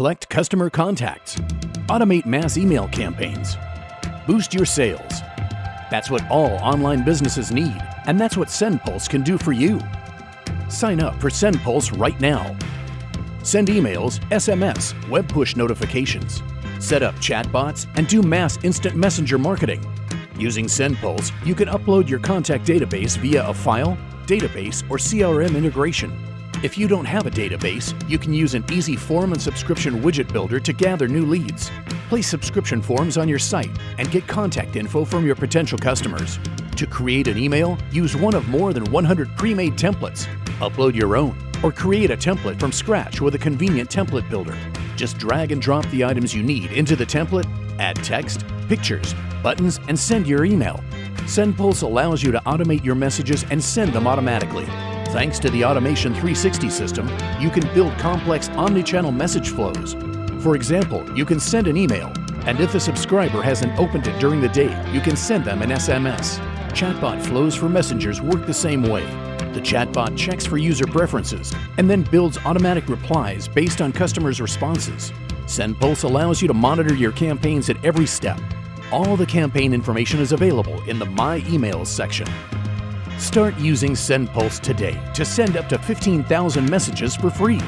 collect customer contacts, automate mass email campaigns, boost your sales. That's what all online businesses need, and that's what SendPulse can do for you. Sign up for SendPulse right now. Send emails, SMS, web push notifications, set up chatbots, and do mass instant messenger marketing. Using SendPulse, you can upload your contact database via a file, database, or CRM integration. If you don't have a database, you can use an easy form and subscription widget builder to gather new leads. Place subscription forms on your site and get contact info from your potential customers. To create an email, use one of more than 100 pre-made templates. Upload your own or create a template from scratch with a convenient template builder. Just drag and drop the items you need into the template, add text, pictures, buttons, and send your email. SendPulse allows you to automate your messages and send them automatically. Thanks to the Automation 360 system, you can build complex omni-channel message flows. For example, you can send an email, and if a subscriber hasn't opened it during the day, you can send them an SMS. Chatbot flows for messengers work the same way. The chatbot checks for user preferences and then builds automatic replies based on customers' responses. SendPulse allows you to monitor your campaigns at every step. All the campaign information is available in the My Emails section. Start using SendPulse today to send up to 15,000 messages for free.